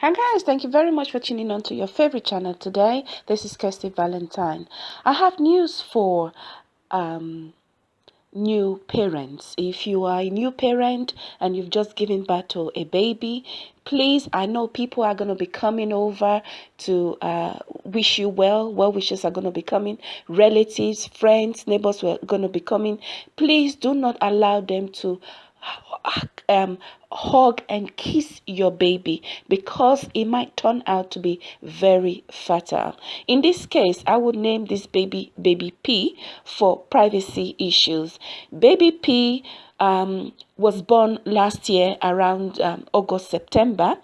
Hi guys, thank you very much for tuning on to your favorite channel today. This is Kirsty Valentine. I have news for um, new parents. If you are a new parent and you've just given birth to a baby, please, I know people are going to be coming over to uh, wish you well. Well wishes are going to be coming. Relatives, friends, neighbors are going to be coming. Please do not allow them to um, hug and kiss your baby because it might turn out to be very fatal. In this case, I would name this baby baby P for privacy issues. Baby P um, was born last year around um, August, September.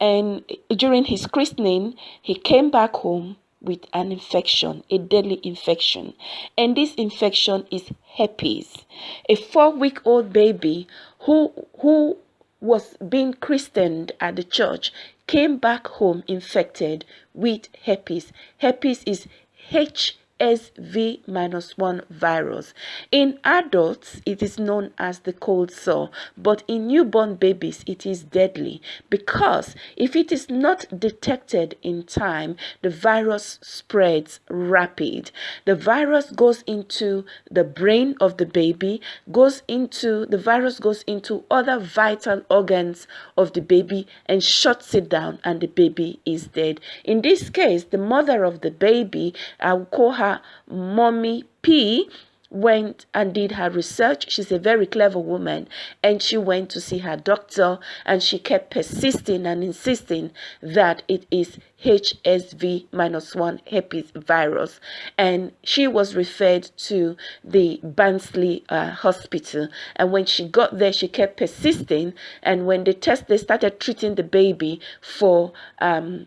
And during his christening, he came back home with an infection, a deadly infection. And this infection is herpes. A four-week-old baby who, who was being christened at the church came back home infected with herpes. Herpes is H HSV minus 1 virus. In adults, it is known as the cold sore, but in newborn babies, it is deadly because if it is not detected in time, the virus spreads rapid. The virus goes into the brain of the baby, goes into the virus goes into other vital organs of the baby and shuts it down and the baby is dead. In this case, the mother of the baby, I will call her mommy P went and did her research. She's a very clever woman. And she went to see her doctor and she kept persisting and insisting that it is HSV minus one herpes virus. And she was referred to the Barnsley uh, hospital. And when she got there she kept persisting. And when they test they started treating the baby for um,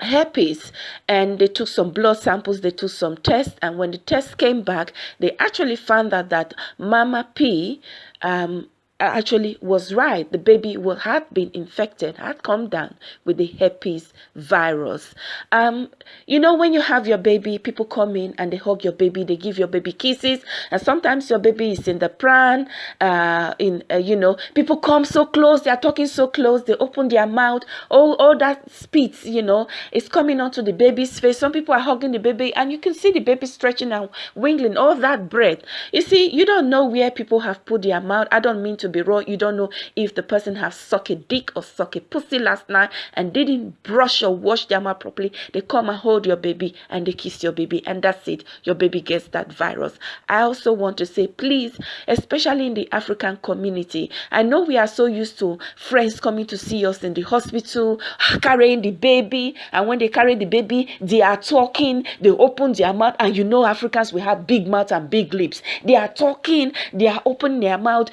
herpes and they took some blood samples they took some tests and when the tests came back they actually found out that mama p um, actually was right. The baby will, had been infected, had come down with the herpes virus. Um, you know, when you have your baby, people come in and they hug your baby, they give your baby kisses, and sometimes your baby is in the pram. Uh, in uh, you know, people come so close, they are talking so close, they open their mouth, all all that spit, you know, is coming onto the baby's face. Some people are hugging the baby, and you can see the baby stretching and wiggling, all that breath. You see, you don't know where people have put their mouth. I don't mean to be raw. You don't know if the person has sucked a dick or sucked a pussy last night and didn't brush or wash their mouth properly. They come and hold your baby and they kiss your baby and that's it. Your baby gets that virus. I also want to say, please, especially in the African community, I know we are so used to friends coming to see us in the hospital, carrying the baby, and when they carry the baby, they are talking, they open their mouth, and you know Africans, we have big mouth and big lips. They are talking, they are opening their mouth,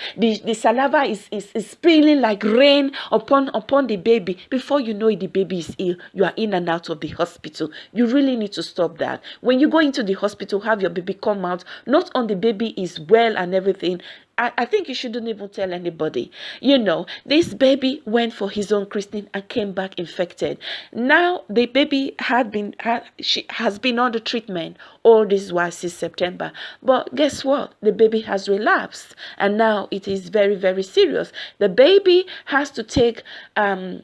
saliva is, is, is spilling like rain upon upon the baby. Before you know it the baby is ill. You are in and out of the hospital. You really need to stop that. When you go into the hospital have your baby come out. Not on the baby is well and everything I, I think you shouldn't even tell anybody. You know, this baby went for his own christening and came back infected. Now the baby had been had, she has been under treatment all this while since September. But guess what? The baby has relapsed and now it is very, very serious. The baby has to take um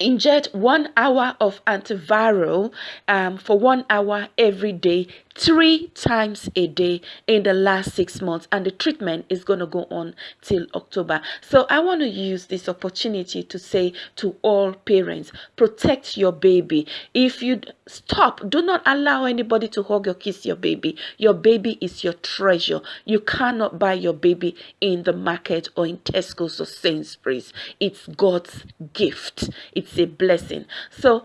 inject one hour of antiviral um, for one hour every day three times a day in the last six months and the treatment is going to go on till october. So i want to use this opportunity to say to all parents protect your baby. If you stop do not allow anybody to hug or kiss your baby. Your baby is your treasure. You cannot buy your baby in the market or in tesco's or sainsbury's. It's god's gift. It's a blessing. So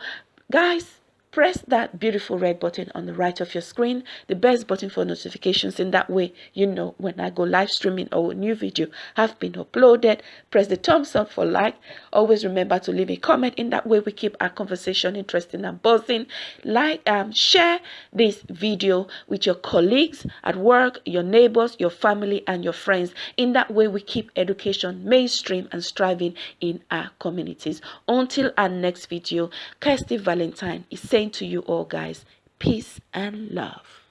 guys press that beautiful red button on the right of your screen the best button for notifications in that way. You know when i go live streaming or a new video have been uploaded press the thumbs up for like. Always remember to leave a comment in that way. We keep our conversation interesting and buzzing. Like um share this video with your colleagues at work your neighbors your family and your friends. In that way we keep education mainstream and striving in our communities. Until our next video kirsty valentine is saying to you all guys peace and love